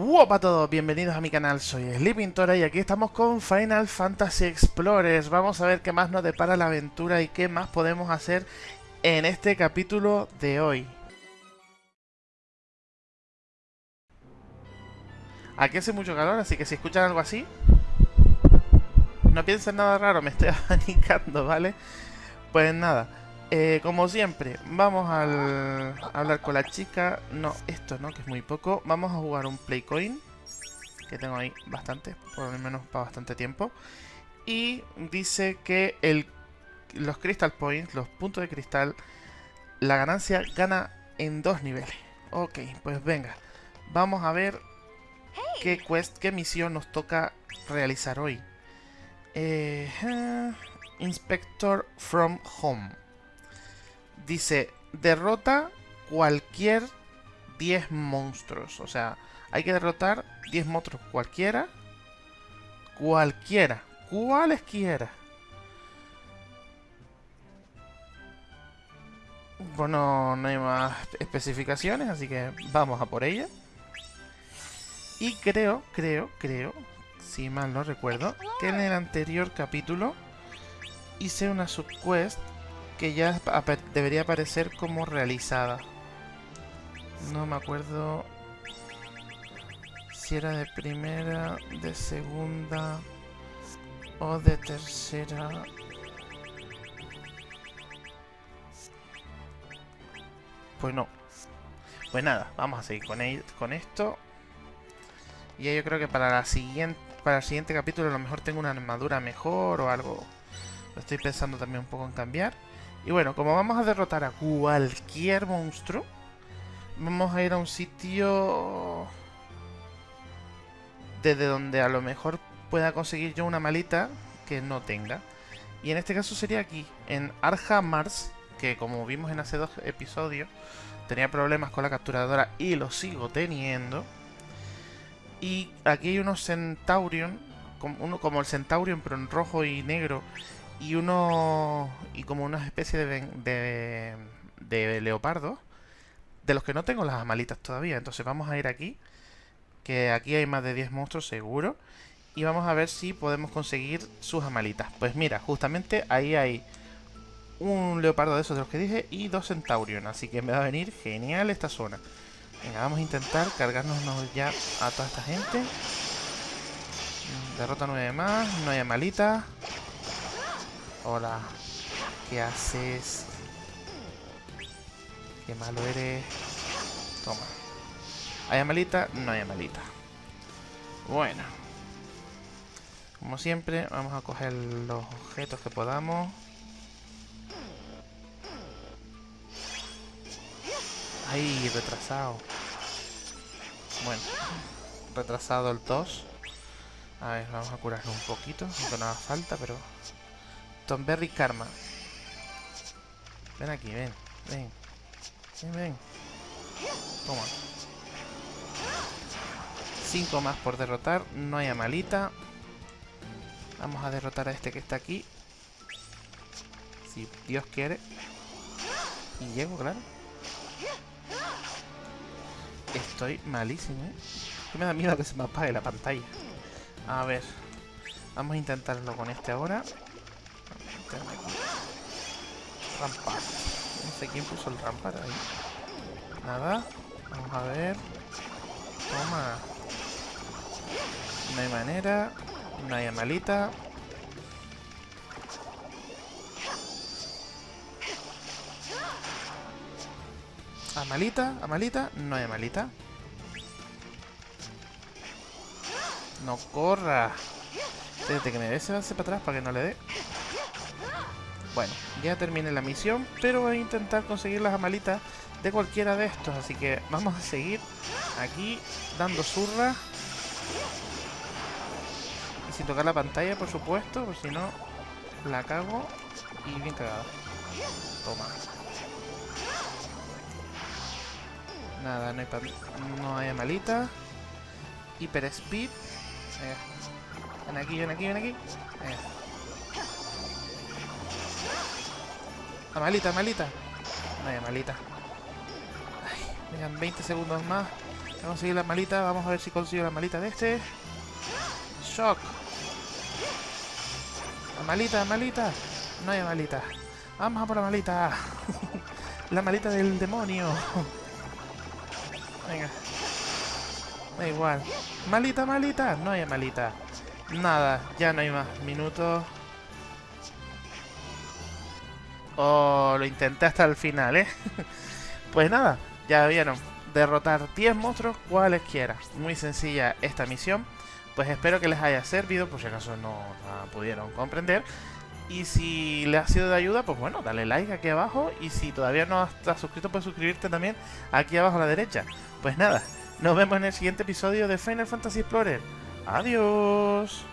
Hola a todos, bienvenidos a mi canal, soy Sleepintora y aquí estamos con Final Fantasy Explorers. Vamos a ver qué más nos depara la aventura y qué más podemos hacer en este capítulo de hoy. Aquí hace mucho calor, así que si escuchan algo así, no piensen nada raro, me estoy abanicando, ¿vale? Pues nada, eh, como siempre, vamos al, a hablar con la chica. No, esto no, que es muy poco. Vamos a jugar un Playcoin. Que tengo ahí bastante, por lo menos para bastante tiempo. Y dice que el, los Crystal Points, los puntos de cristal, la ganancia gana en dos niveles. Ok, pues venga. Vamos a ver qué quest, qué misión nos toca realizar hoy. Eh, Inspector from Home. Dice, derrota cualquier 10 monstruos. O sea, hay que derrotar 10 monstruos cualquiera. Cualquiera. Cualesquiera. Bueno, no hay más especificaciones, así que vamos a por ella. Y creo, creo, creo, si mal no recuerdo, que en el anterior capítulo hice una subquest que ya debería aparecer como realizada. No me acuerdo si era de primera, de segunda o de tercera. Pues no. Pues nada, vamos a seguir con, esto. Y yo creo que para la siguiente para el siguiente capítulo a lo mejor tengo una armadura mejor o algo. Estoy pensando también un poco en cambiar. Y bueno, como vamos a derrotar a cualquier monstruo, vamos a ir a un sitio desde donde a lo mejor pueda conseguir yo una malita que no tenga. Y en este caso sería aquí, en Arja Mars, que como vimos en hace dos episodios, tenía problemas con la capturadora y lo sigo teniendo. Y aquí hay unos Centaurion, como, uno como el Centaurion pero en rojo y negro, y uno y como una especie de, de, de leopardo de los que no tengo las amalitas todavía. Entonces vamos a ir aquí, que aquí hay más de 10 monstruos seguro, y vamos a ver si podemos conseguir sus amalitas. Pues mira, justamente ahí hay un leopardo de esos de los que dije y dos centaurion, así que me va a venir genial esta zona. Venga, vamos a intentar cargarnos ya a toda esta gente. Derrota 9 más, no hay amalitas. Hola. ¿Qué haces? Qué malo eres. Toma. ¿Hay amalita? No hay amalita. Bueno. Como siempre, vamos a coger los objetos que podamos. ¡Ay! Retrasado. Bueno. Retrasado el tos. A ver, vamos a curarlo un poquito. Aunque no haga falta, pero... Berry Karma. Ven aquí, ven. Ven. Ven, ven. Toma. Cinco más por derrotar. No hay amalita. Vamos a derrotar a este que está aquí. Si Dios quiere. Y llego, claro. Estoy malísimo, ¿eh? me da miedo que se me apague la pantalla. A ver. Vamos a intentarlo con este ahora. Rampart. No sé quién puso el rampart ahí. Nada. Vamos a ver. Toma. No hay manera. No hay amalita. Amalita, amalita, no hay amalita. No corra. Desde que me dé se va para atrás para que no le dé. Bueno, ya terminé la misión, pero voy a intentar conseguir las amalitas de cualquiera de estos. Así que vamos a seguir aquí dando zurra. Y sin tocar la pantalla, por supuesto, por si no la cago y bien cagado. Toma. Nada, no hay, no hay amalita. Hyper Speed. Eh. Ven aquí, ven aquí, ven aquí. Eh. Malita, malita. Hay malita. Ay, 20 segundos más Voy a conseguir la malita. Vamos a ver si consigo la malita de este. Shock. La malita, malita. No hay malita. Vamos a por la malita. la malita del demonio. Venga. Da igual. Malita, malita. No hay malita. Nada, ya no hay más minutos. Oh, lo intenté hasta el final, ¿eh? pues nada, ya vieron. Derrotar 10 monstruos cualesquiera. Muy sencilla esta misión. Pues espero que les haya servido, por si acaso no la pudieron comprender. Y si les ha sido de ayuda, pues bueno, dale like aquí abajo. Y si todavía no estás suscrito, puedes suscribirte también aquí abajo a la derecha. Pues nada, nos vemos en el siguiente episodio de Final Fantasy Explorer. Adiós.